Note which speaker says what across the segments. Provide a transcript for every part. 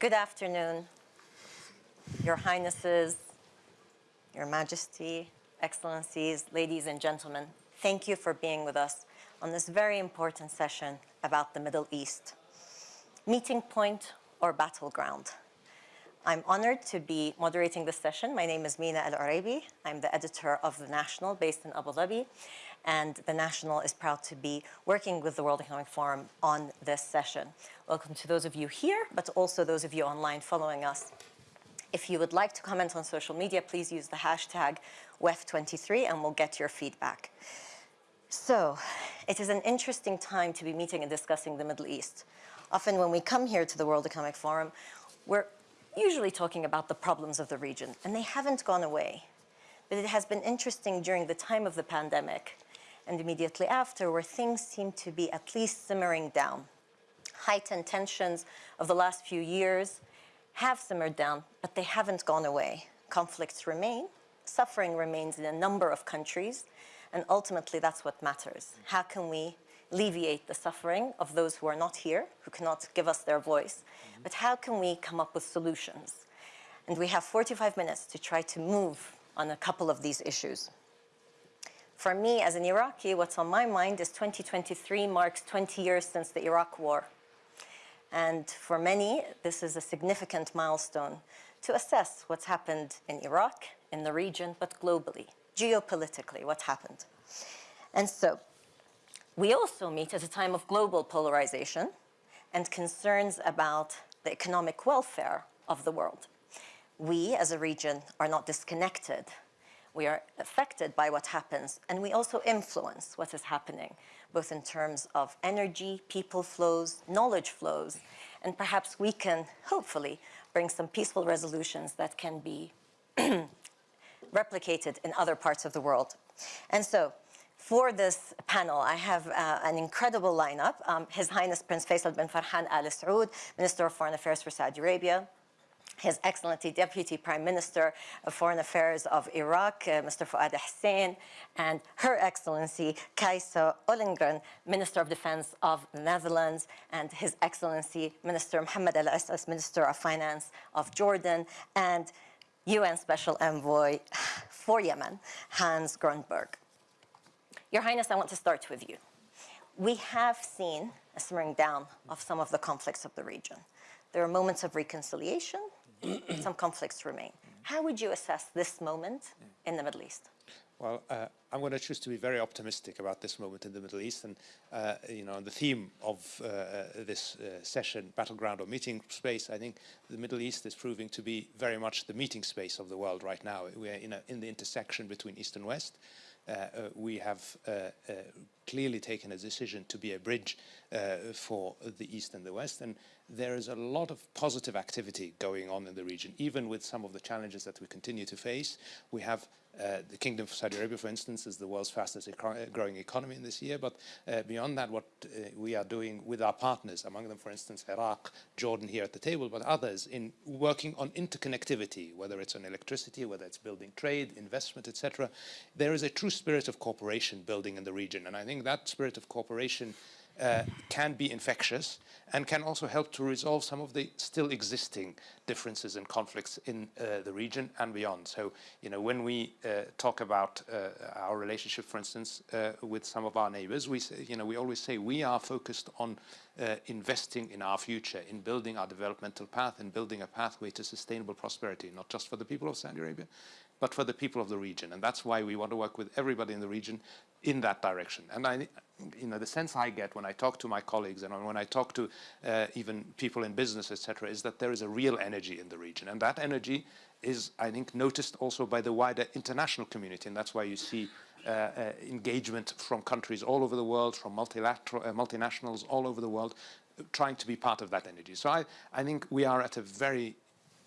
Speaker 1: Good afternoon, Your Highnesses, Your Majesty, Excellencies, ladies and gentlemen. Thank you for being with us on this very important session about the Middle East. Meeting point or battleground. I'm honored to be moderating this session. My name is Mina Al Oraibi. I'm the editor of The National based in Abu Dhabi. And The National is proud to be working with the World Economic Forum on this session. Welcome to those of you here, but also those of you online following us. If you would like to comment on social media, please use the hashtag WEF23 and we'll get your feedback. So, it is an interesting time to be meeting and discussing the Middle East. Often when we come here to the World Economic Forum, we're usually talking about the problems of the region, and they haven't gone away. But it has been interesting during the time of the pandemic and immediately after where things seem to be at least simmering down. Heightened tensions of the last few years have simmered down, but they haven't gone away. Conflicts remain, suffering remains in a number of countries, and ultimately that's what matters. How can we alleviate the suffering of those who are not here, who cannot give us their voice, mm -hmm. but how can we come up with solutions? And we have 45 minutes to try to move on a couple of these issues. For me, as an Iraqi, what's on my mind is 2023 marks 20 years since the Iraq War. And for many, this is a significant milestone to assess what's happened in Iraq, in the region, but globally, geopolitically, what's happened. And so we also meet at a time of global polarization and concerns about the economic welfare of the world. We, as a region, are not disconnected. We are affected by what happens, and we also influence what is happening, both in terms of energy, people flows, knowledge flows, and perhaps we can, hopefully, bring some peaceful resolutions that can be replicated in other parts of the world. And so, for this panel, I have uh, an incredible lineup. Um, His Highness Prince Faisal bin Farhan Al Saud, Minister of Foreign Affairs for Saudi Arabia, his Excellency Deputy Prime Minister of Foreign Affairs of Iraq, uh, Mr. Fuad Hussein, and Her Excellency Kajsa Ollongren, Minister of Defense of the Netherlands, and His Excellency Minister Mohammed Al Ississ, Minister of Finance of Jordan, and UN Special Envoy for Yemen, Hans Grundberg. Your Highness, I want to start with you. We have seen a simmering down of some of the conflicts of the region. There are moments of reconciliation, some conflicts remain. How would you assess this moment in the Middle East?
Speaker 2: Well, uh, I'm going to choose to be very optimistic about this moment in the Middle East. And, uh, you know, the theme of uh, this uh, session, battleground or meeting space, I think the Middle East is proving to be very much the meeting space of the world right now. We are in, a, in the intersection between East and West. Uh, uh, we have uh, clearly taken a decision to be a bridge for the East and the West. And there is a lot of positive activity going on in the region, even with some of the challenges that we continue to face. We have uh, the Kingdom of Saudi Arabia, for instance, is the world's fastest growing economy in this year. But uh, beyond that, what uh, we are doing with our partners, among them, for instance, Iraq, Jordan here at the table, but others in working on interconnectivity, whether it's on electricity, whether it's building trade, investment, etc. There is a true spirit of cooperation building in the region. And I think that spirit of cooperation uh, can be infectious and can also help to resolve some of the still existing differences and conflicts in uh, the region and beyond. So, you know, when we uh, talk about uh, our relationship, for instance, uh, with some of our neighbors, we say, you know, we always say we are focused on uh, investing in our future, in building our developmental path in building a pathway to sustainable prosperity, not just for the people of Saudi Arabia, but for the people of the region. And that's why we want to work with everybody in the region in that direction. And I, you know, the sense I get when I talk to my colleagues and when I talk to uh, even people in business, etc., is that there is a real energy in the region. And that energy is, I think, noticed also by the wider international community. And that's why you see uh, uh, engagement from countries all over the world, from multilateral, uh, multinationals all over the world, trying to be part of that energy. So I, I think we are at a very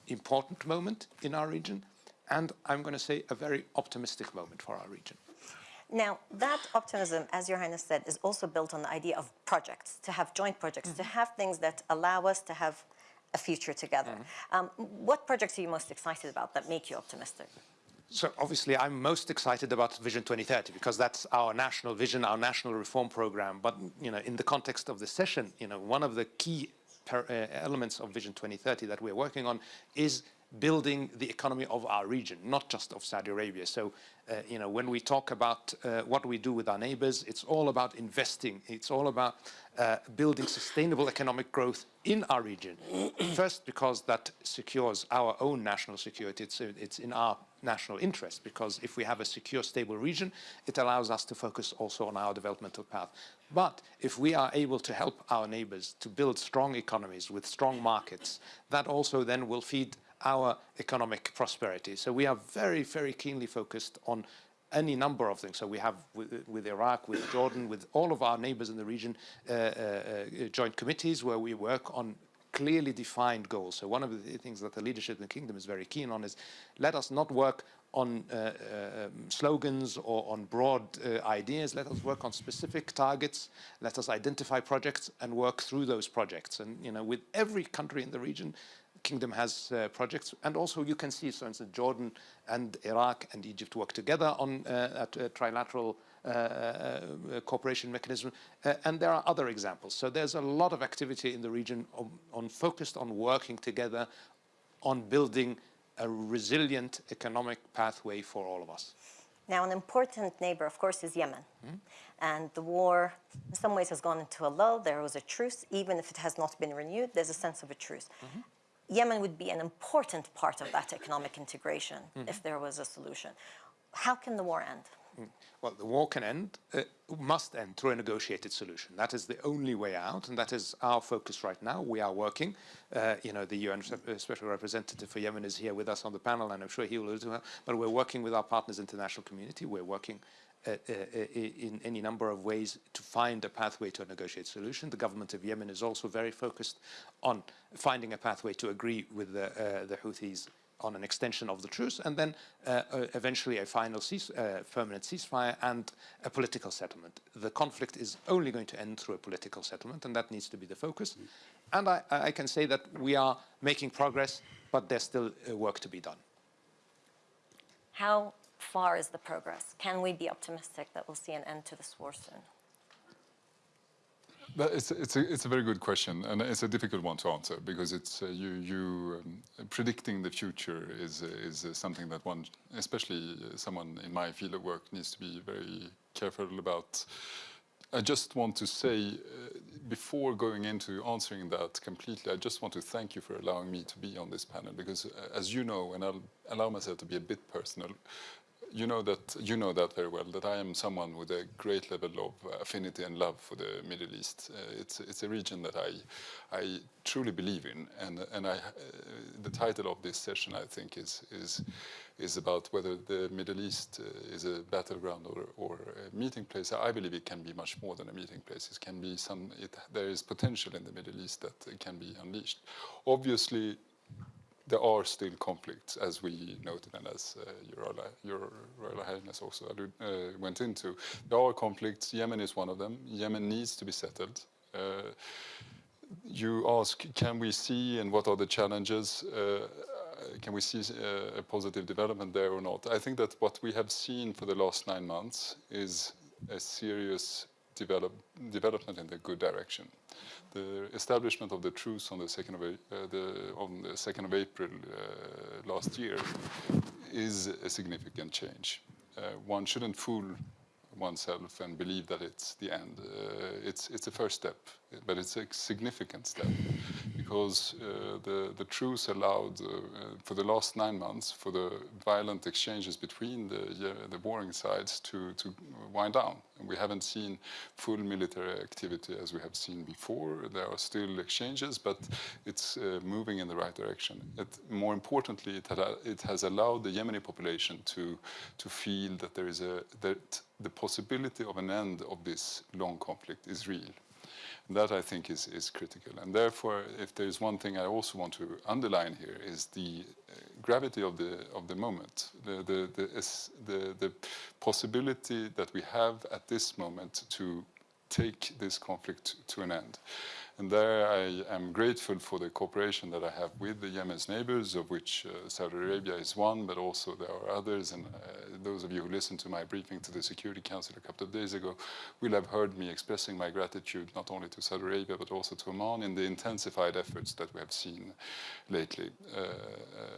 Speaker 2: important moment in our region and I'm going to say a very optimistic moment for our region.
Speaker 1: Now, that optimism, as Your Highness said, is also built on the idea of projects, to have joint projects, mm -hmm. to mm-hmm. have things that allow us to have a future together. Mm -hmm. um, what projects are you most excited about that make you optimistic?
Speaker 2: So obviously I'm most excited about Vision 2030 because that's our national vision, our national reform program. But you know, in the context of this session, you know, one of the key per, uh, elements of Vision 2030 that we're working on is building the economy of our region, not just of Saudi Arabia. So, uh, you know, when we talk about uh, what we do with our neighbors, it's all about investing. It's all about uh, building sustainable economic growth in our region. First, because that secures our own national security. It's, it's in our national interest, because if we have a secure, stable region, it allows us to focus also on our developmental path. But if we are able to help our neighbors to build strong economies with strong markets, that also then will feed our economic prosperity. So we are very, very keenly focused on any number of things. So we have with, with Iraq, with Jordan, with all of our neighbors in the region, uh, uh, uh, joint committees where we work on clearly defined goals. So one of the things that the leadership in the kingdom is very keen on is let us not work on uh, uh, um, slogans or on broad uh, ideas. Let us work on specific targets. Let us identify projects and work through those projects. And you know, with every country in the region, kingdom has uh, projects and also you can see for instance Jordan and Iraq and Egypt work together on uh, a trilateral uh, uh, cooperation mechanism uh, and there are other examples so there's a lot of activity in the region on, on focused on working together on building a resilient economic pathway for all of us
Speaker 1: now, an important neighbor, of course, is Yemen. Mm. And the war, in some ways, has gone into a lull. There was a truce. Even if it has not been renewed, there's a sense of a truce. Mm -hmm. Yemen would be an important part of that economic integration mm if there was a solution. How can the war end?
Speaker 2: Mm. Well, the war can end, uh, must end through a negotiated solution. That is the only way out, and that is our focus right now. We are working. Uh, you know, the UN uh, Special Representative for Yemen is here with us on the panel, and I'm sure he will do that. But we're working with our partners, international community. We're working in any number of ways to find a pathway to a negotiated solution. The government of Yemen is also very focused on finding a pathway to agree with the, uh, the Houthis on an extension of the truce and then uh, uh, eventually a final cease, uh, permanent ceasefire and a political settlement. The conflict is only going to end through a political settlement and that needs to be the focus. Mm. And I, I, can say that we are making progress, but there's still work to be done.
Speaker 1: How far is the progress? Can we be optimistic that we'll see an end to this war soon?
Speaker 3: It's, it's, a, it's a very good question, and it's a difficult one to answer because it's uh, you, you um, predicting the future is, is uh, something that one, especially uh, someone in my field of work, needs to be very careful about. I just want to say, uh, before going into answering that completely, I just want to thank you for allowing me to be on this panel because, uh, as you know, and I'll allow myself to be a bit personal, you know that you know that very well. That I am someone with a great level of affinity and love for the Middle East. Uh, it's it's a region that I I truly believe in, and and I uh, the title of this session I think is is is about whether the Middle East uh, is a battleground or or a meeting place. I believe it can be much more than a meeting place. It can be some. It, there is potential in the Middle East that can be unleashed. Obviously there are still conflicts, as we noted and as uh, Your, Your Royal Highness also uh, went into. There are conflicts. Yemen is one of them. Yemen needs to be settled. Uh, you ask, can we see and what are the challenges? Uh, can we see uh, a positive development there or not? I think that what we have seen for the last nine months is a serious develop, development in the good direction the establishment of the truce on the 2nd of, uh, the, on the 2nd of April uh, last year is a significant change. Uh, one shouldn't fool oneself and believe that it's the end. Uh, it's, it's a first step, but it's a significant step because uh, the, the truce allowed uh, for the last nine months for the violent exchanges between the, the warring sides to, to wind down. And we haven't seen full military activity as we have seen before. There are still exchanges, but it's uh, moving in the right direction. It, more importantly, it, had, it has allowed the Yemeni population to, to feel that there is a, that the possibility of an end of this long conflict is real. That I think is, is critical. And therefore, if there is one thing I also want to underline here is the uh, gravity of the, of the moment, the, the, the, the, the possibility that we have at this moment to take this conflict to an end. And there I am grateful for the cooperation that I have with the Yemen's neighbors, of which uh, Saudi Arabia is one, but also there are others. And uh, those of you who listened to my briefing to the Security Council a couple of days ago will have heard me expressing my gratitude not only to Saudi Arabia, but also to Oman in the intensified efforts that we have seen lately. Uh,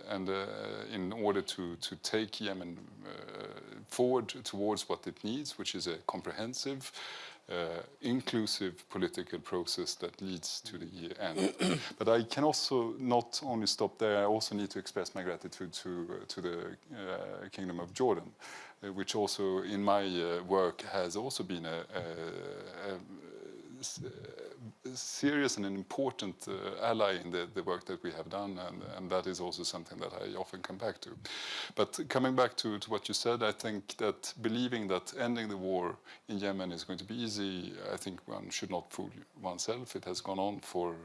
Speaker 3: and uh, in order to, to take Yemen uh, forward towards what it needs, which is a comprehensive, uh, inclusive political process that leads to the end. but I can also not only stop there, I also need to express my gratitude to, uh, to the uh, Kingdom of Jordan, uh, which also in my uh, work has also been a, a, a, a serious and an important uh, ally in the, the work that we have done, and, and that is also something that I often come back to. But coming back to, to what you said, I think that believing that ending the war in Yemen is going to be easy, I think one should not fool oneself. It has gone on for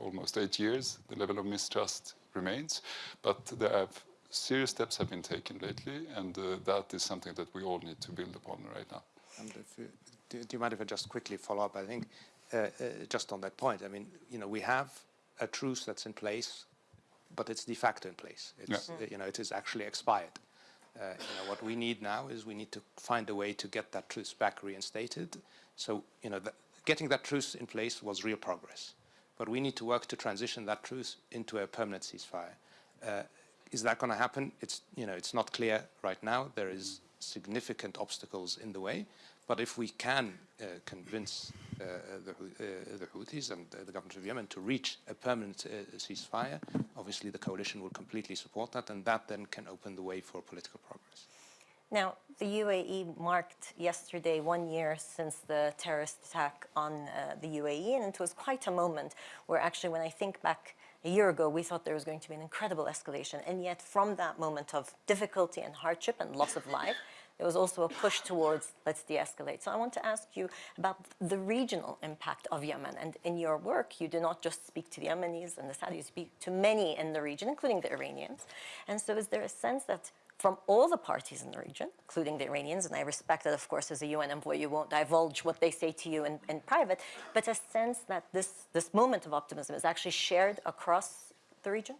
Speaker 3: almost eight years. The level of mistrust remains, but there have serious steps have been taken lately, and uh, that is something that we all need to build upon right now.
Speaker 2: And do, do, you mind if I just quickly follow up? I think uh, uh, just on that point, I mean, you know, we have a truce that's in place, but it's de facto in place. It's,
Speaker 3: Yeah.
Speaker 2: uh, you know, it is actually expired. Uh, you know, what we need now is we need to find a way to get that truce back reinstated. So, you know, the, getting that truce in place was real progress. But we need to work to transition that truce into a permanent ceasefire. Uh, is that going to happen? It's, you know, it's not clear right now. There is significant obstacles in the way. But if we can uh, convince uh, the, uh, the Houthis and the government of Yemen to reach a permanent uh, ceasefire, obviously the coalition will completely support that, and that then can open the way for political progress.
Speaker 1: Now, the UAE marked yesterday one year since the terrorist attack on uh, the UAE, and it was quite a moment where actually, when I think back a year ago, we thought there was going to be an incredible escalation. And yet, from that moment of difficulty and hardship and loss of life, there was also a push towards let's de escalate. So, I want to ask you about the regional impact of Yemen. And in your work, you do not just speak to the Yemenis and the Saudis, you speak to many in the region, including the Iranians. And so, is there a sense that from all the parties in the region, including the Iranians, and I respect that, of course, as a UN envoy, you won't divulge what they say to you in, in private, but a sense that this, this moment of optimism is actually shared across the region?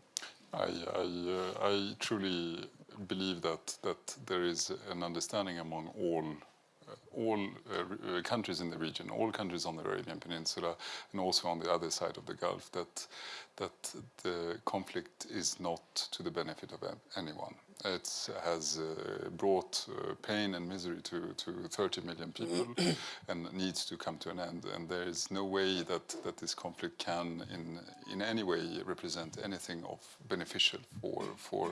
Speaker 3: I, I, uh, I truly believe that, that there is an understanding among all uh, all uh, uh, countries in the region, all countries on the Arabian Peninsula, and also on the other side of the Gulf, that that the conflict is not to the benefit of anyone. It has uh, brought uh, pain and misery to, to 30 million people and needs to come to an end. And there is no way that, that this conflict can, in, in any way, represent anything of beneficial for, for,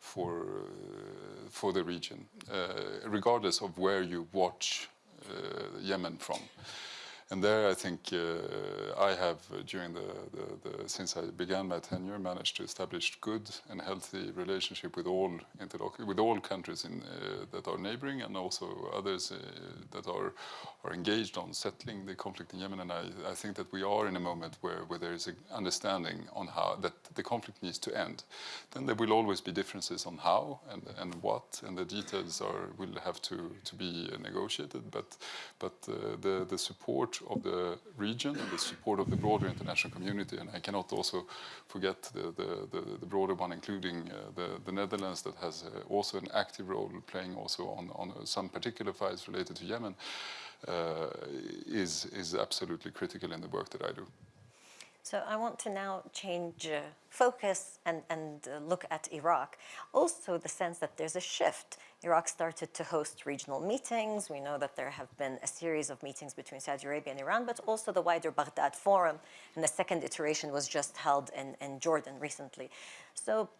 Speaker 3: for, uh, for the region, uh, regardless of where you watch uh, Yemen from. And there, I think uh, I have, uh, during the, the, the, since I began my tenure, managed to establish good and healthy relationship with all interloc- with all countries in, uh, that are neighboring and also others uh, that are are engaged on settling the conflict in Yemen. And I, I think that we are in a moment where, where there is an understanding on how that the conflict needs to end. Then there will always be differences on how and, and what, and the details are will have to, to be negotiated. But but uh, the the support of the region and the support of the broader international community, and I cannot also forget the the, the, the broader one, including uh, the the Netherlands that has uh, also an active role playing also on on uh, some particular files related to Yemen. Uh, is is absolutely critical in the work that I do.
Speaker 1: So I want to now change uh, focus and, and uh, look at Iraq. Also, the sense that there's a shift. Iraq started to host regional meetings. We know that there have been a series of meetings between Saudi Arabia and Iran, but also the wider Baghdad Forum. And the second iteration was just held in, in Jordan recently. So,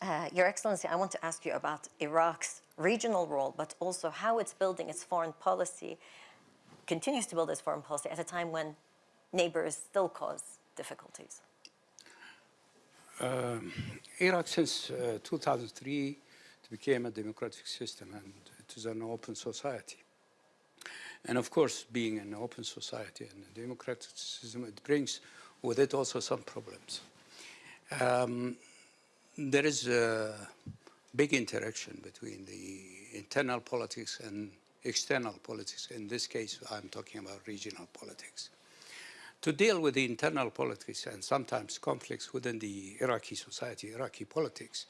Speaker 1: uh, Your Excellency, I want to ask you about Iraq's regional role, but also how it's building its foreign policy, continues to build its foreign policy at a time when neighbors still cause difficulties.
Speaker 4: Iraq since uh, 2003 it became a democratic system and it is an open society. And of course, being an open society and a democratic system, it brings with it also some problems. Um, there is a big interaction between the internal politics and external politics. In this case, I'm talking about regional politics. To deal with the internal politics and sometimes conflicts within the Iraqi society, Iraqi politics,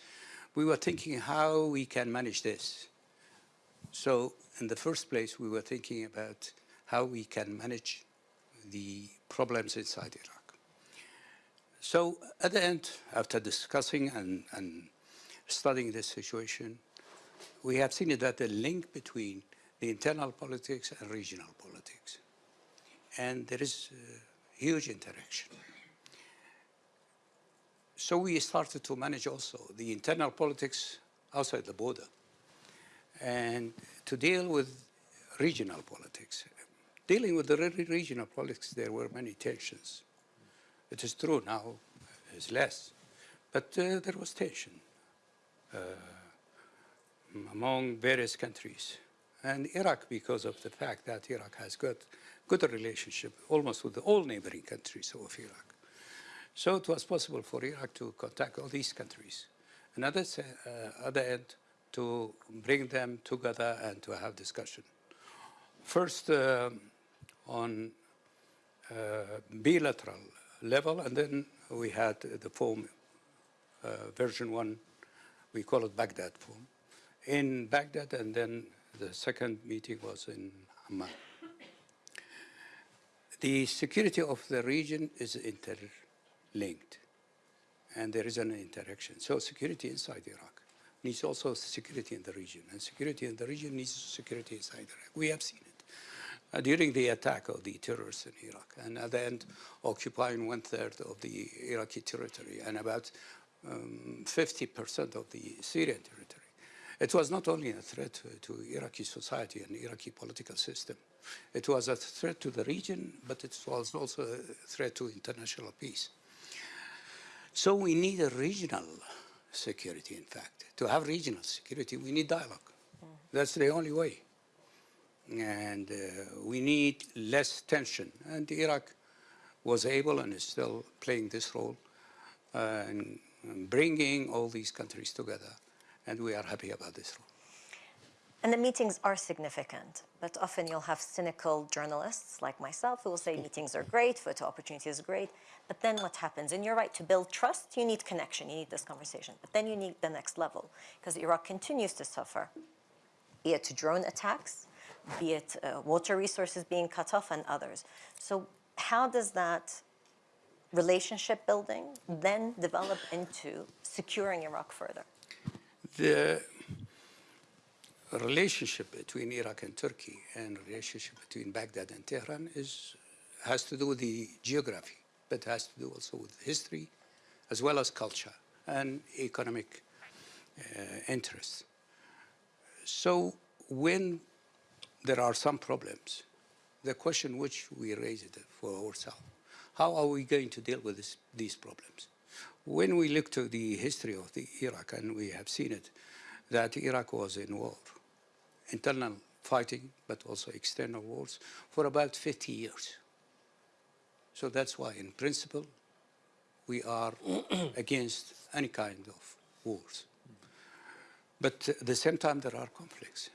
Speaker 4: we were thinking how we can manage this. So in the first place, we were thinking about how we can manage the problems inside Iraq. So at the end, after discussing and, and studying this situation, we have seen that the link between the internal politics and regional politics. And there is a huge interaction. So we started to manage also the internal politics outside the border and to deal with regional politics. Dealing with the regional politics, there were many tensions. It is true now, it's less, but uh, there was tension uh, among various countries. And Iraq, because of the fact that Iraq has got good relationship almost with all neighboring countries of Iraq. So it was possible for Iraq to contact all these countries. Another uh, other end, to bring them together and to have discussion. First, uh, on uh, bilateral level, and then we had the form uh, version one, we call it Baghdad form, in Baghdad, and then the second meeting was in Amman. The security of the region is interlinked, and there is an interaction. So security inside Iraq needs also security in the region, and security in the region needs security inside Iraq. We have seen it uh, during the attack of the terrorists in Iraq, and at the end occupying one-third of the Iraqi territory and about 50% um, of the Syrian territory. It was not only a threat to, to Iraqi society and Iraqi political system. It was a threat to the region, but it was also a threat to international peace. So we need a regional security, in fact. To have regional security, we need dialogue. That's the only way. And uh, we need less tension. And Iraq was able and is still playing this role uh, in bringing all these countries together and we are happy about this role.
Speaker 1: And the meetings are significant, but often you'll have cynical journalists like myself who will say meetings are great, photo opportunity is great, but then what happens? And you're right, to build trust, you need connection, you need this conversation, but then you need the next level, because Iraq continues to suffer, be it drone attacks, be it uh, water resources being cut off and others. So how does that relationship building then develop into securing Iraq further?
Speaker 4: the relationship between Iraq and Turkey and relationship between Baghdad and Tehran is, has to do with the geography, but has to do also with history as well as culture and economic uh, interests. So when there are some problems, the question which we raised for ourselves, how are we going to deal with this, these problems? When we look to the history of the Iraq, and we have seen it, that Iraq was in war, internal fighting, but also external wars, for about 50 years. So that's why, in principle, we are against any kind of wars. But at the same time, there are conflicts.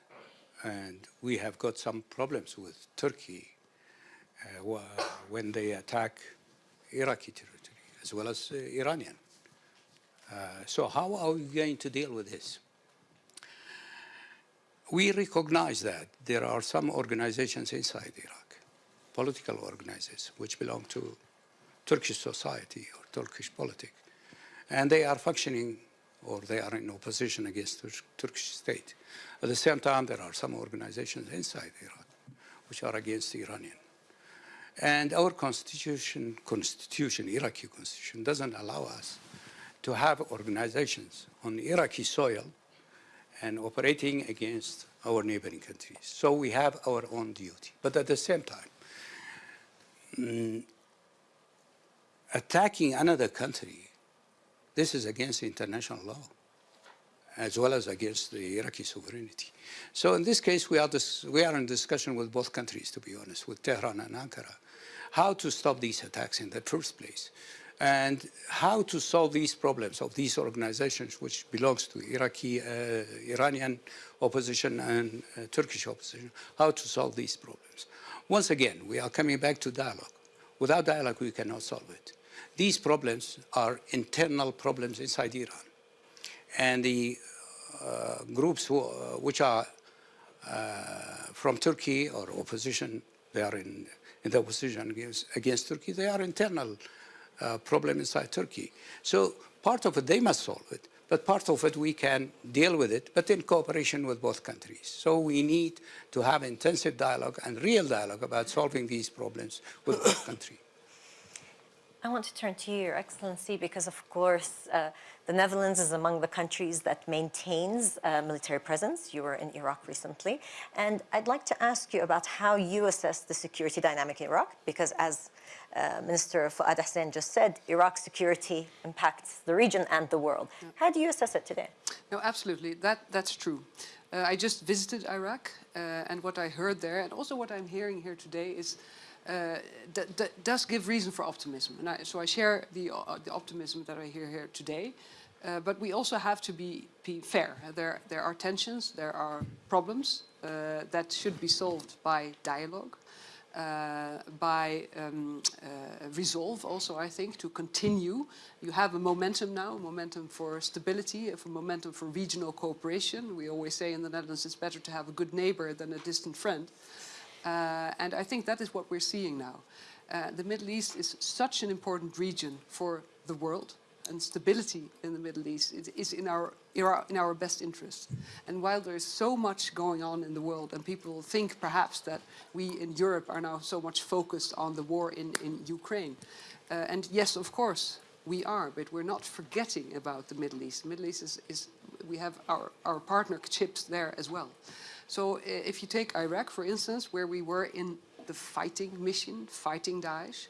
Speaker 4: And we have got some problems with Turkey uh, when they attack Iraqi territory as well as uh, Iranian. Uh, so how are we going to deal with this? We recognize that there are some organizations inside Iraq, political organizations, which belong to Turkish society or Turkish politics, and they are functioning or they are in opposition against the Turkish state. At the same time, there are some organizations inside Iraq which are against the Iranian. And our constitution, constitution, Iraqi constitution, doesn't allow us to have organizations on Iraqi soil and operating against our neighboring countries. So we have our own duty. But at the same time, mm, attacking another country, this is against international law, as well as against the Iraqi sovereignty. So in this case, we are, we are in discussion with both countries, to be honest, with Tehran and Ankara, how to stop these attacks in the first place and how to solve these problems of these organizations which belongs to Iraqi, uh, Iranian opposition and uh, Turkish opposition, how to solve these problems. Once again, we are coming back to dialogue. Without dialogue, we cannot solve it. These problems are internal problems inside Iran. And the uh, groups who, uh, which are uh, from Turkey or opposition, they are in, in the opposition against, against Turkey, they are internal uh, problem inside Turkey. So part of it, they must solve it, but part of it, we can deal with it, but in cooperation with both countries. So we need to have intensive dialogue and real dialogue about solving these problems with both countries.
Speaker 1: I want to turn to you, Your Excellency, because of course uh, the Netherlands is among the countries that maintains uh, military presence. You were in Iraq recently. And I'd like to ask you about how you assess the security dynamic in Iraq, because as uh, Minister Fuad Hussein just said, Iraq's security impacts the region and the world. How do you assess it today?
Speaker 5: No, absolutely. That, that's true. Uh, I just visited Iraq, uh, and what I heard there, and also what I'm hearing here today, is that, that does give reason for optimism. And I, so I share the, uh, the optimism that I hear here today. Uh, but we also have to be, be fair. There, there are tensions, there are problems uh, that should be solved by dialogue. Uh, by um, uh, resolve also, I think, to continue. You have a momentum now, a momentum for stability, a momentum for regional cooperation. We always say in the Netherlands it's better to have a good neighbor than a distant friend. Uh, and I think that is what we're seeing now. Uh, the Middle East is such an important region for the world and stability in the Middle East is in our, in our best interest. And while there is so much going on in the world and people think perhaps that we in Europe are now so much focused on the war in, in Ukraine. Uh, and yes, of course, we are, but we're not forgetting about the Middle East. The Middle East is, is we have our, our partnerships there as well. So if you take Iraq, for instance, where we were in the fighting mission, fighting Daesh,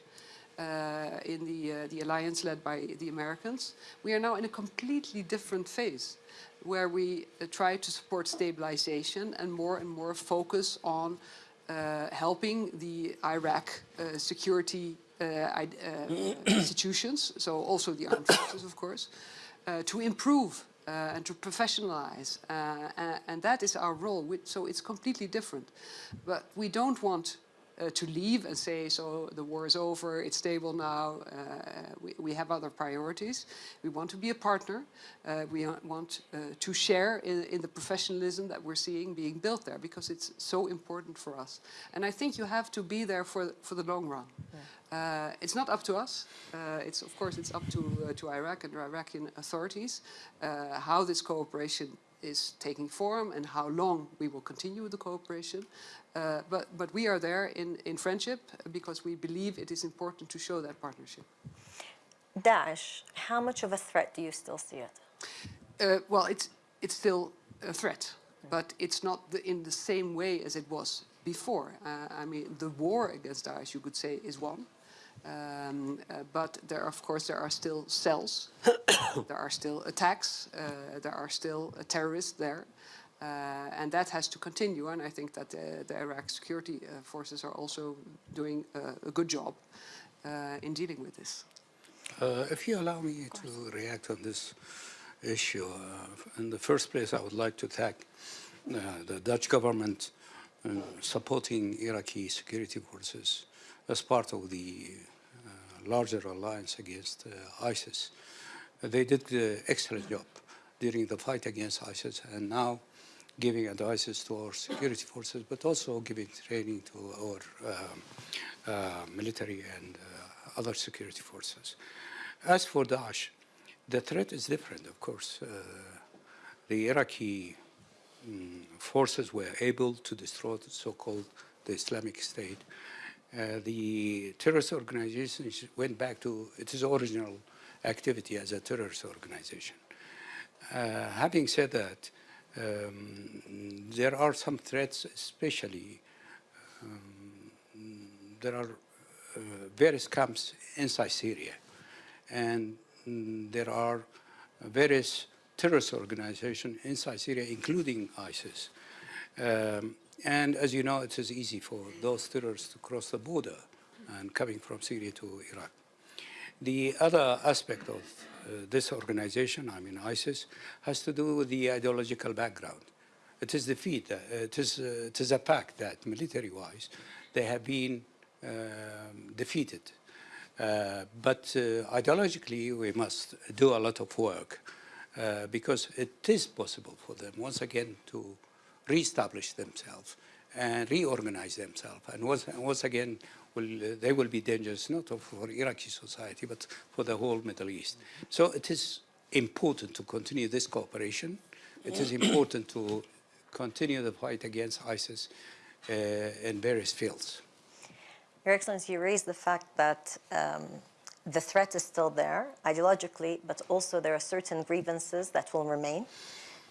Speaker 5: uh, in the, uh, the alliance led by the Americans, we are now in a completely different phase where we uh, try to support stabilization and more and more focus on uh, helping the Iraq uh, security uh, institutions, so also the armed forces, of course, to improve uh, and to professionalize. Uh, and that is our role. So it's completely different. But we don't want uh, to leave and say, so the war is over, it's stable now, uh, we, we, have other priorities. We want to be a partner. Uh, we want uh, to share in, in, the professionalism that we're seeing being built there because it's so important for us. And I think you have to be there for, for the long run. Yeah. Uh, it's not up to us. Uh, it's of course it's up to to Iraq and the Iraqi authorities how this cooperation is taking form and how long we will continue the cooperation. Uh, but, but we are there in, in friendship because we believe it is important to show that partnership.
Speaker 1: Daesh, how much of a threat do you still see it?
Speaker 5: Uh, well, it's, it's still a threat, but it's not the, in the same way as it was before. Uh, I mean, the war against Daesh, you could say, is one. Um, uh, but there, of course, there are still cells, there are still attacks, uh, there are still uh, terrorists there. Uh, and that has to continue, and I think that the, the Iraq security uh, forces are also doing a good job in dealing with this.
Speaker 4: if you allow me to react on this issue, in the first place, I would like to thank the Dutch government supporting Iraqi security forces as part of the uh, larger alliance against uh, ISIS. they did an excellent job during the fight against ISIS and now giving advices to our security forces, but also giving training to our um, uh, military and uh, other security forces. As for Daesh, the threat is different, of course. Uh, the Iraqi um, forces were able to destroy the so-called the Islamic State uh, the terrorist organization went back to its original activity as a terrorist organization. Uh, having said that, um, there are some threats, especially um, there are uh, various camps inside Syria, and mm, there are various terrorist organizations inside Syria, including ISIS. Um, and as you know, it is easy for those terrorists to cross the border and coming from Syria to Iraq. The other aspect of uh, this organization, I mean ISIS, has to do with the ideological background. It is defeat. Uh, it is uh, it is a fact that military-wise, they have been um, defeated Uh, but uh, ideologically, we must do a lot of work uh, because it is possible for them once again to reestablish themselves and reorganize themselves. And once, once again, will, uh, they will be dangerous not for Iraqi society, but for the whole Middle East. So it is important to continue this cooperation. It is important to continue the fight against ISIS uh, in various fields.
Speaker 1: Your Excellency, you raised the fact that um, the threat is still there ideologically, but also there are certain grievances that will remain.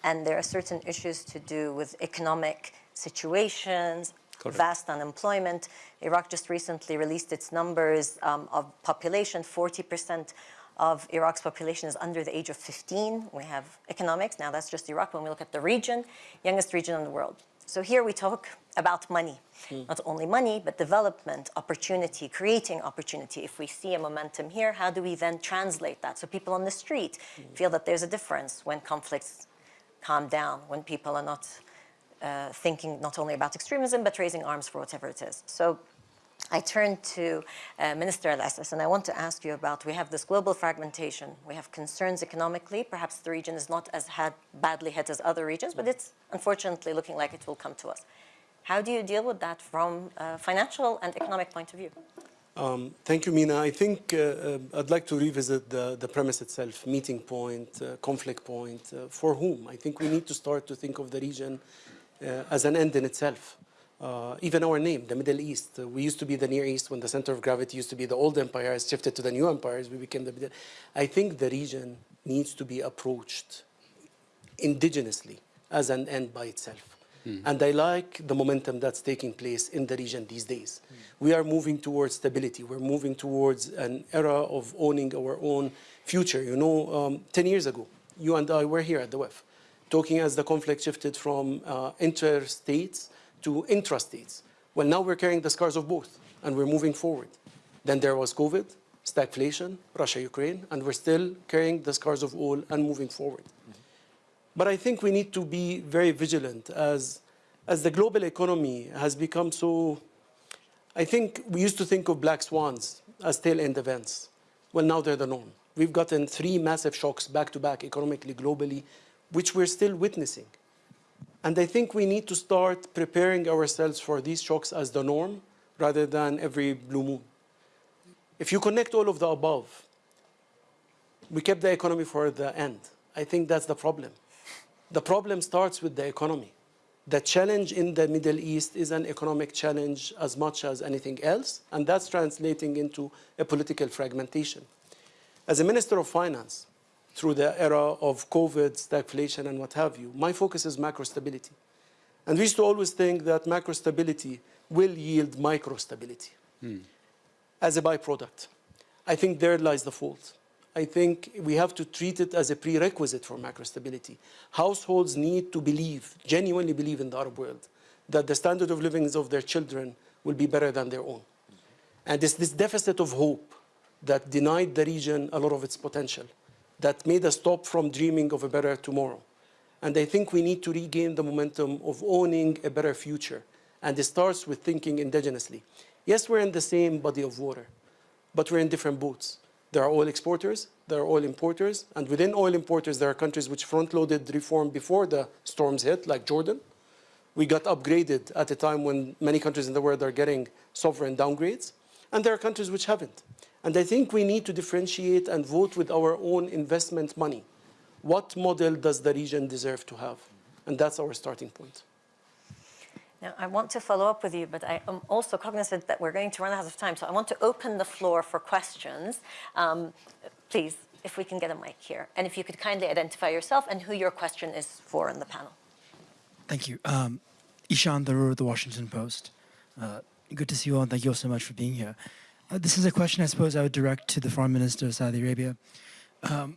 Speaker 1: And there are certain issues to do with economic situations,
Speaker 4: Correct.
Speaker 1: vast unemployment. Iraq just recently released its numbers um, of population. 40% of Iraq's population is under the age of 15. We have economics. Now that's just Iraq. When we look at the region, youngest region in the world. So here we talk about money. Not only money, but development, opportunity, creating opportunity. If we see a momentum here, how do we then translate that? So people on the street feel that there's a difference when conflicts calm down, when people are not uh, thinking not only about extremism, but raising arms for whatever it is. So I turn to uh, Minister Al-Ississ, and I want to ask you about, we have this global fragmentation. We have concerns economically. Perhaps the region is not as had, badly hit as other regions, but it's unfortunately looking like it will come to us. How do you deal with that from a financial and economic point of view?
Speaker 6: Um, thank you, Mina. I think uh, uh, I'd like to revisit the, the premise itself, meeting point, uh, conflict point. Uh, for whom? I think we need to start to think of the region uh, as an end in itself. Uh, even our name, the Middle East. We used to be the Near East when the center of gravity used to be the old empires, shifted to the new empires, we became the Middle. I think the region needs to be approached indigenously as an end by itself. And I like the momentum that's taking place in the region these days. We are moving towards stability. We're moving towards an era of owning our own future. You know, um, 10 years ago, you and I were here at the WEF, talking as the conflict shifted from uh, interstates to intrastates. Well, now we're carrying the scars of both, and we're moving forward. Then there was COVID, stagflation, Russia, Ukraine, and we're still carrying the scars of all and moving forward. But I think we need to be very vigilant as, as the global economy has become so, I think we used to think of black swans as tail-end events. Well, now they're the norm. We've gotten three massive shocks back to back economically, globally, which we're still witnessing. And I think we need to start preparing ourselves for these shocks as the norm rather than every blue moon. If you connect all of the above, we kept the economy for the end. I think that's the problem. The problem starts with the economy. The challenge in the Middle East is an economic challenge as much as anything else, and that's translating into a political fragmentation. As a Minister of Finance, through the era of COVID, stagflation, and what have you, my focus is macro stability. And we used to always think that macro stability will yield micro stability hmm. as a byproduct. I think there lies the fault. I think we have to treat it as a prerequisite for macro stability. Households need to believe, genuinely believe in the Arab world, that the standard of living of their children will be better than their own. And it's this deficit of hope that denied the region a lot of its potential, that made us stop from dreaming of a better tomorrow. And I think we need to regain the momentum of owning a better future. And it starts with thinking indigenously. Yes, we're in the same body of water, but we're in different boats. There are oil exporters, there are oil importers, and within oil importers, there are countries which front-loaded reform before the storms hit, like Jordan. We got upgraded at a time when many countries in the world are getting sovereign downgrades, and there are countries which haven't. And I think we need to differentiate and vote with our own investment money. What model does the region deserve to have? And that's our starting point.
Speaker 1: Now, I want to follow up with you, but I am also cognizant that we're going to run out of time. So I want to open the floor for questions. Um, please, if we can get a mic here. And if you could kindly identify yourself and who your question is for in the panel.
Speaker 7: Thank you. Um, Ishaan Tharoor, The Washington Post. Uh, good to see you all, and thank you all so much for being here. Uh, this is a question I suppose I would direct to the Foreign Minister of Saudi Arabia. Um,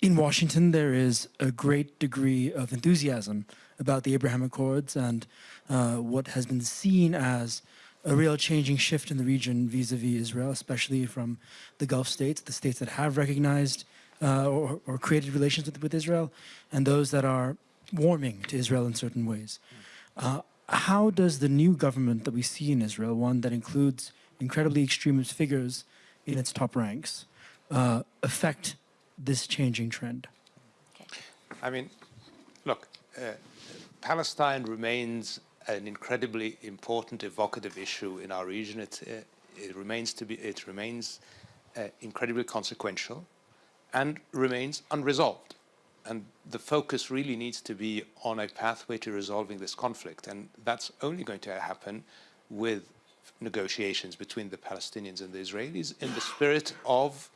Speaker 7: in Washington, there is a great degree of enthusiasm about the Abraham Accords and uh, what has been seen as a real changing shift in the region vis-a-vis Israel, especially from the Gulf states, the states that have recognized uh, or, or created relations with, with Israel, and those that are warming to Israel in certain ways. Uh, how does the new government that we see in Israel, one that includes incredibly extremist figures in its top ranks uh, affect this changing trend?
Speaker 2: I mean, look, uh, Palestine remains an incredibly important, evocative issue in our region. It, uh, it remains to be, it remains uh, incredibly consequential, and remains unresolved. And the focus really needs to be on a pathway to resolving this conflict, and that's only going to happen with negotiations between the Palestinians and the Israelis in the spirit of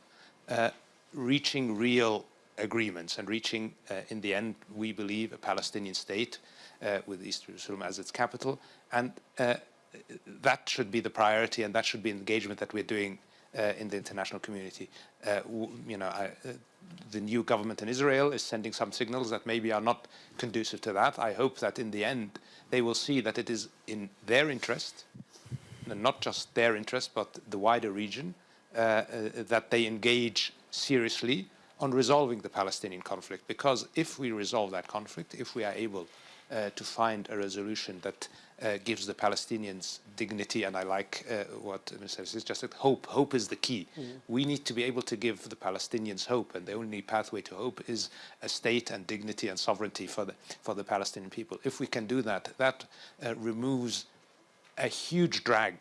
Speaker 2: uh, reaching real agreements and reaching, uh, in the end, we believe, a Palestinian state uh, with East Jerusalem as its capital. And uh, that should be the priority and that should be engagement that we're doing uh, in the international community. Uh, you know, I, uh, the new government in Israel is sending some signals that maybe are not conducive to that. I hope that in the end they will see that it is in their interest, and not just their interest, but the wider region, that they engage seriously on resolving the Palestinian conflict. Because if we resolve that conflict, if we are able uh, to find a resolution that uh, gives the Palestinians dignity, and I like uh, what Mr. says, just that hope. Hope is the key. Mm -hmm. We need to be able to give the Palestinians hope, and the only pathway to hope is a state and dignity and sovereignty for the, for the Palestinian people. If we can do that, that uh, removes a huge drag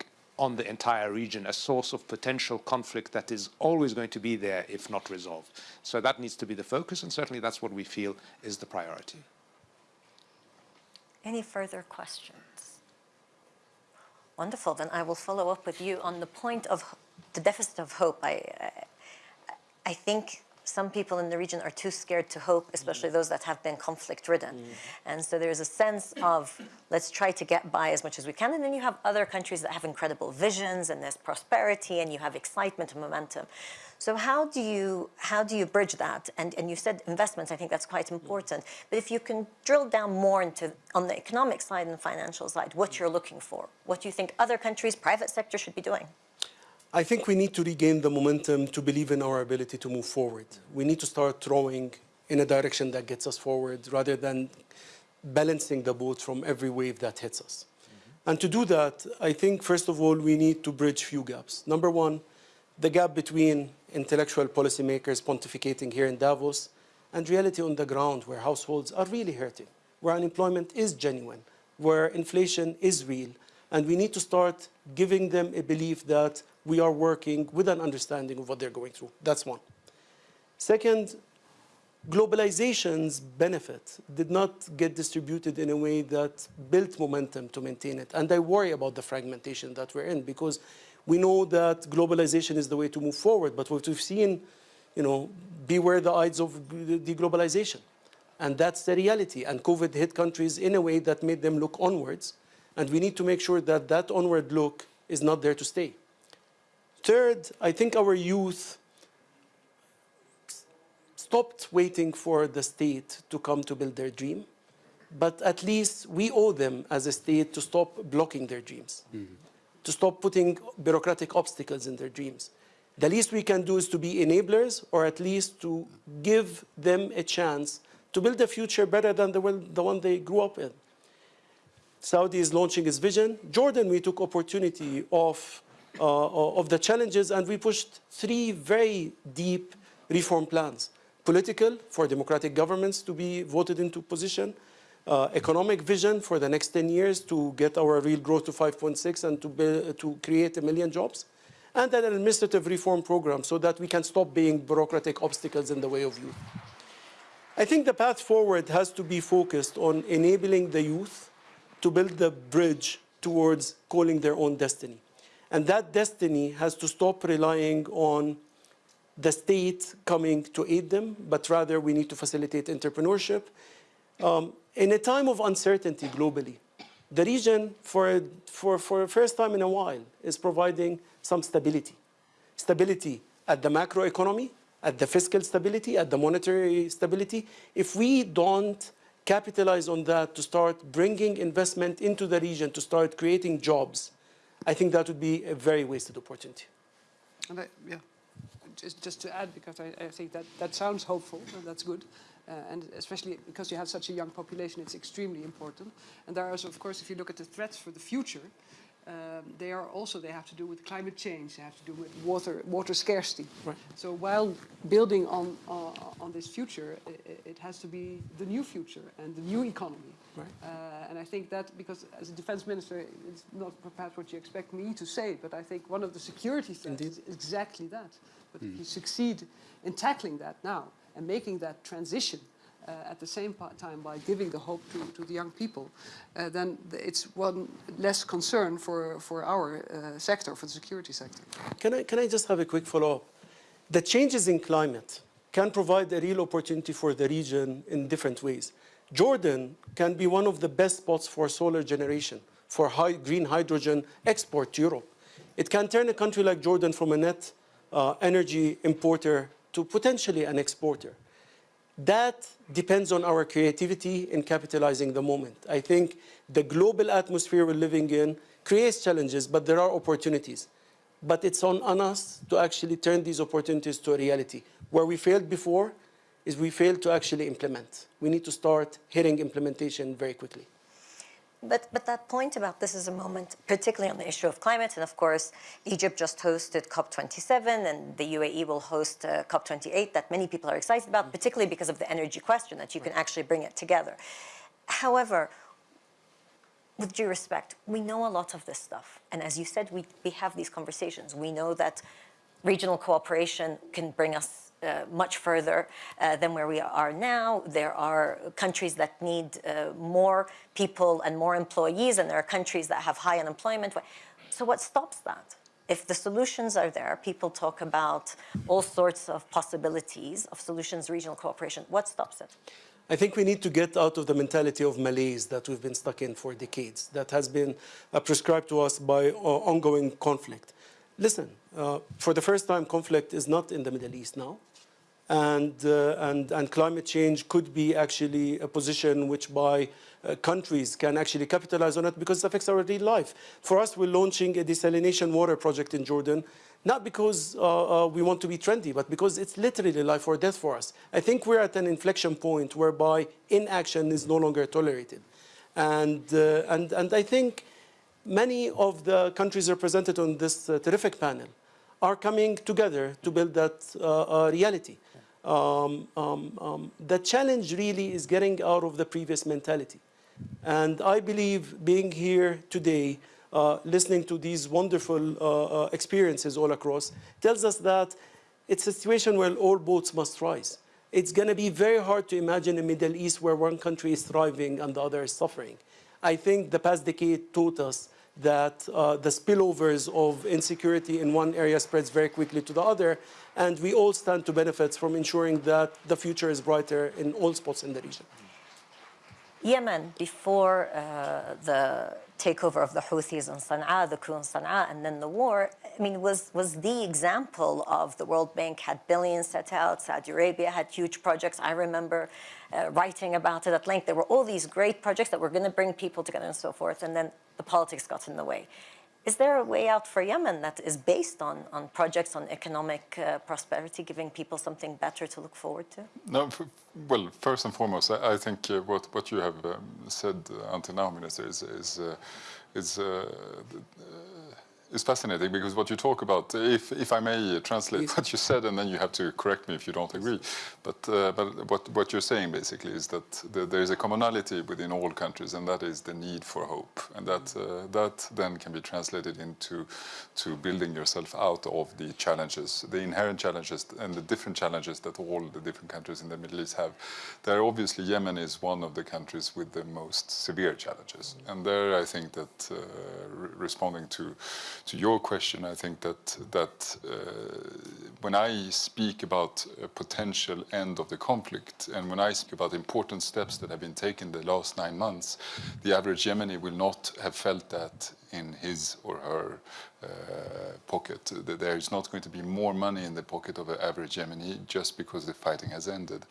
Speaker 2: on the entire region, a source of potential conflict that is always going to be there if not resolved. So that needs to be the focus, and certainly that's what we feel is the priority.
Speaker 1: Any further questions? Wonderful, then I will follow up with you on the point of the deficit of hope. I, I, I think some people in the region are too scared to hope, especially mm. those that have been conflict ridden. Mm. And so there's a sense of let's try to get by as much as we can. And then you have other countries that have incredible visions and there's prosperity and you have excitement and momentum. So how do you how do you bridge that? And and you said investments, I think that's quite mm. important. But if you can drill down more into on the economic side and the financial side, what mm. you're looking for, what do you think other countries, private sector should be doing?
Speaker 6: I think we need to regain the momentum to believe in our ability to move forward. We need to start throwing in a direction that gets us forward rather than balancing the boat from every wave that hits us. Mm -hmm. And to do that, I think, first of all, we need to bridge few gaps. Number one, the gap between intellectual policymakers pontificating here in Davos and reality on the ground where households are really hurting, where unemployment is genuine, where inflation is real. And we need to start giving them a belief that we are working with an understanding of what they're going through. That's one. Second, globalization's benefit did not get distributed in a way that built momentum to maintain it. And I worry about the fragmentation that we're in because we know that globalization is the way to move forward, but what we've seen, you know, beware the odds of deglobalization. And that's the reality. And COVID hit countries in a way that made them look onwards. And we need to make sure that that onward look is not there to stay. Third, I think our youth stopped waiting for the state to come to build their dream. But at least we owe them as a state to stop blocking their dreams. Mm -hmm to stop putting bureaucratic obstacles in their dreams. The least we can do is to be enablers or at least to give them a chance to build a future better than the one, the one they grew up in. Saudi is launching its vision. Jordan, we took opportunity of, uh, of the challenges and we pushed three very deep reform plans. Political, for democratic governments to be voted into position, uh, economic vision for the next 10 years to get our real growth to 5.6 and to, to create a million jobs. And an administrative reform program so that we can stop being bureaucratic obstacles in the way of youth. I think the path forward has to be focused on enabling the youth to build the bridge towards calling their own destiny. And that destiny has to stop relying on the state coming to aid them, but rather we need to facilitate entrepreneurship. Um, in a time of uncertainty globally, the region, for, for, for the first time in a while, is providing some stability. Stability at the macroeconomy, at the fiscal stability, at the monetary stability. If we don't capitalize on that to start bringing investment into the region, to start creating jobs, I think that would be a very wasted opportunity.
Speaker 5: And I, yeah, just, just to add, because I, I think that, that sounds hopeful, and that's good. Uh, and especially because you have such a young population, it's extremely important. And there there is, of course, if you look at the threats for the future, um, they are also they have to do with climate change. They have to do with water water scarcity.
Speaker 6: Right.
Speaker 5: So while building on uh, on this future, it, it has to be the new future and the new economy.
Speaker 6: Right.
Speaker 5: Uh, and I think that because as a defense minister, it's not perhaps what you expect me to say, but I think one of the security threats
Speaker 6: Indeed.
Speaker 5: is exactly that. But if you succeed in tackling that now and making that transition at the same time by giving the hope to, to the young people, uh, then it's one less concern for, for our uh, sector, for the security sector.
Speaker 6: Can I, can I just have a quick follow-up? The changes in climate can provide a real opportunity for the region in different ways. Jordan can be one of the best spots for solar generation, for high, green hydrogen export to Europe. It can turn a country like Jordan from a net uh, energy importer to potentially an exporter. That depends on our creativity in capitalizing the moment. I think the global atmosphere we're living in creates challenges, but there are opportunities. But it's on, on us to actually turn these opportunities to a reality. Where we failed before is we failed to actually implement. We need to start hitting implementation very quickly.
Speaker 1: But, but that point about this is a moment, particularly on the issue of climate, and of course, Egypt just hosted COP27, and the UAE will host uh, COP28 that many people are excited about, particularly because of the energy question, that you can actually bring it together. However, with due respect, we know a lot of this stuff. And as you said, we, we have these conversations. We know that regional cooperation can bring us uh, much further uh, than where we are now. There are countries that need uh, more people and more employees, and there are countries that have high unemployment. So, what stops that? If the solutions are there, people talk about all sorts of possibilities of solutions, regional cooperation. What stops it?
Speaker 6: I think we need to get out of the mentality of malaise that we've been stuck in for decades, that has been uh, prescribed to us by uh, ongoing conflict. Listen, uh, for the first time, conflict is not in the Middle East now. And, uh, and, and climate change could be actually a position which by uh, countries can actually capitalize on it because it affects our real life. For us, we're launching a desalination water project in Jordan, not because uh, uh, we want to be trendy, but because it's literally life or death for us. I think we're at an inflection point whereby inaction is no longer tolerated. And, uh, and, and I think many of the countries represented on this uh, terrific panel are coming together to build that reality. Um, um, um, the challenge really is getting out of the previous mentality. And I believe being here today, uh, listening to these wonderful uh, uh, experiences all across, tells us that it's a situation where all boats must rise. It's going to be very hard to imagine a Middle East where one country is thriving and the other is suffering. I think the past decade taught us that uh, the spillovers of insecurity in one area spreads very quickly to the other, and we all stand to benefit from ensuring that the future is brighter in all spots in the region.
Speaker 1: Yemen, before uh, the takeover of the Houthis in Sana'a, the coup in Sana'a, and then the war, I mean, was, was the example of the World Bank had billions set out, Saudi Arabia had huge projects. I remember uh, writing about it at length. There were all these great projects that were going to bring people together and so forth, and then the politics got in the way. Is there a way out for Yemen that is based on, on projects on economic uh, prosperity, giving people something better to look forward to?
Speaker 3: No, well, first and foremost, I, I think uh, what what you have um, said uh, until now, Minister, is is uh, is. Is fascinating because what you talk about, if, if I may translate
Speaker 6: Please.
Speaker 3: what you said, and then you have to correct me if you don't agree. But, uh, but what, what you're saying basically is that the, there is a commonality within all countries, and that is the need for hope. And that, uh, that then can be translated into to building yourself out of the challenges, the inherent challenges, and the different challenges that all the different countries in the Middle East have. There, obviously, Yemen is one of the countries with the most severe challenges. And there, I think that uh, re- responding to to your question, I think that that uh, when I speak about a potential end of the conflict, and when I speak about important steps that have been taken the last nine months, the average Yemeni will not have felt that in his or her uh, pocket. There is not going to be more money in the pocket of an average Yemeni just because the fighting has ended.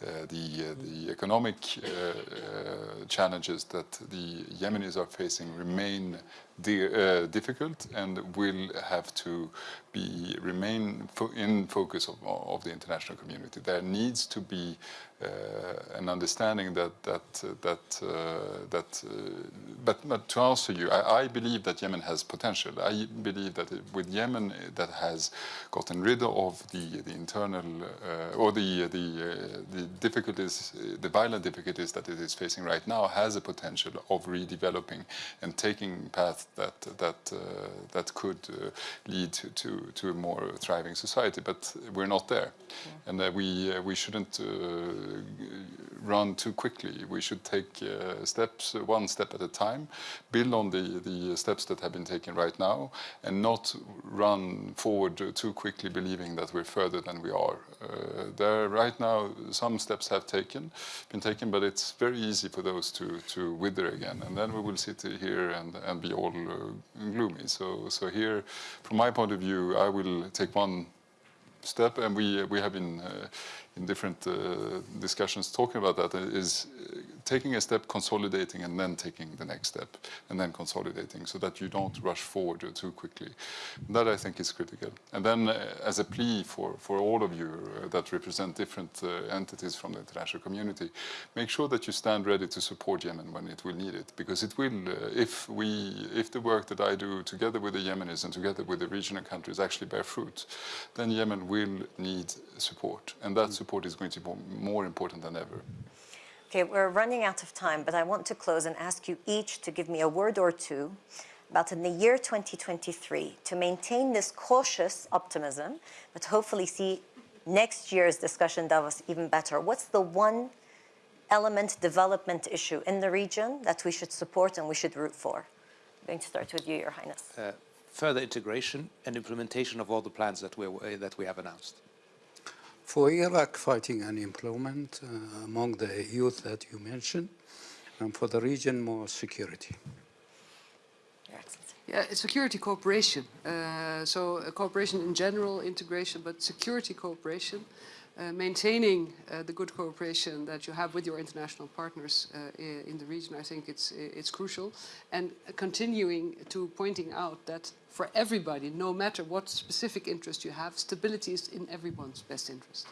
Speaker 3: Uh, the, uh, the economic uh, uh, challenges that the Yemenis are facing remain uh, difficult and will have to be remain fo in focus of, of the international community. There needs to be uh, an understanding that that uh, that uh, that. Uh, but, but to answer you, I, I, believe that Yemen has potential. I believe that it, with Yemen that has gotten rid of the the internal uh, or the the the difficulties, the violent difficulties that it is facing right now, has a potential of redeveloping and taking path that that that could lead to, to to a more thriving society. But we're not there, yeah. and we we shouldn't run too quickly. We should take uh, steps, uh, one step at a time, build on the, the steps that have been taken right now, and not run forward too quickly believing that we're further than we are. Uh, there, right now, some steps have taken, been taken, but it's very easy for those to, to wither again, and then we will sit here and, and be all uh, gloomy. So, so here, from my point of view, I will take one step, and we we have been uh, in different uh, discussions talking about that is uh, taking a step, consolidating, and then taking the next step, and then consolidating, so that you don't rush forward too quickly. That I think is critical. And then, uh, as a plea for for all of you uh, that represent different uh, entities from the international community, make sure that you stand ready to support Yemen when it will need it, because it will. Uh, if we, if the work that I do together with the Yemenis and together with the regional countries actually bear fruit, then Yemen will need support, and that support is going to be more important than ever.
Speaker 1: Okay, we're running out of time, but I want to close and ask you each to give me a word or two about in the year 2023 to maintain this cautious optimism, but hopefully see next year's discussion Davos even better. What's the one element development issue in the region that we should support and we should root for? I'm going to start with you, Your Highness. Uh,
Speaker 2: further integration and implementation of all the plans that, we uh, that we have announced.
Speaker 4: For Iraq, fighting unemployment uh, among the youth that you mentioned, and for the region, more security.
Speaker 5: Yeah, security cooperation. Uh, so uh, cooperation in general, integration, but security cooperation. Uh, maintaining uh, the good cooperation that you have with your international partners uh, in the region, I think it's, it's crucial. And continuing to pointing out that for everybody, no matter what specific interest you have, stability is in everyone's best interest.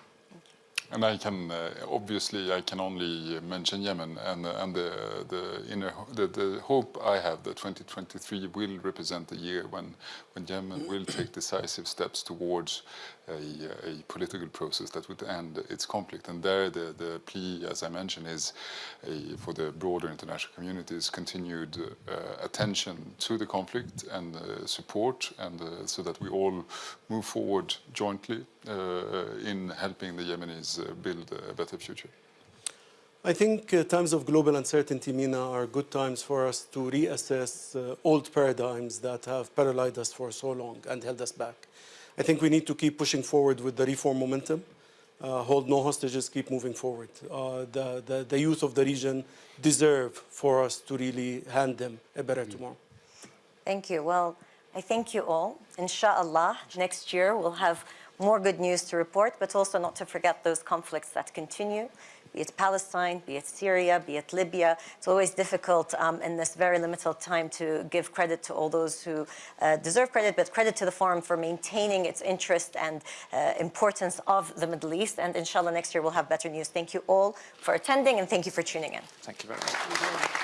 Speaker 3: And I can uh, obviously I can only mention Yemen and and the the inner the, the hope I have that 2023 will represent the year when when Yemen will take decisive steps towards a, a, political process that would end its conflict. And there the, the plea, as I mentioned, is a, for the broader international community's continued uh, attention to the conflict and uh, support, and uh, so that we all move forward jointly uh, in helping the Yemenis uh, build a better future.
Speaker 6: I think uh, times of global uncertainty, Mina, are good times for us to reassess uh, old paradigms that have paralyzed us for so long and held us back. I think we need to keep pushing forward with the reform momentum, uh, hold no hostages, keep moving forward. Uh, the, the, the, youth of the region deserve for us to really hand them a better tomorrow.
Speaker 1: Thank you. Well, I thank you all. Inshallah, next year we'll have more good news to report, but also not to forget those conflicts that continue be it Palestine, be it Syria, be it Libya. It's always difficult um, in this very limited time to give credit to all those who uh, deserve credit, but credit to the Forum for maintaining its interest and uh, importance of the Middle East. And inshallah, next year we'll have better news. Thank you all for attending and thank you for tuning in.
Speaker 2: Thank you very much.
Speaker 5: Thank you.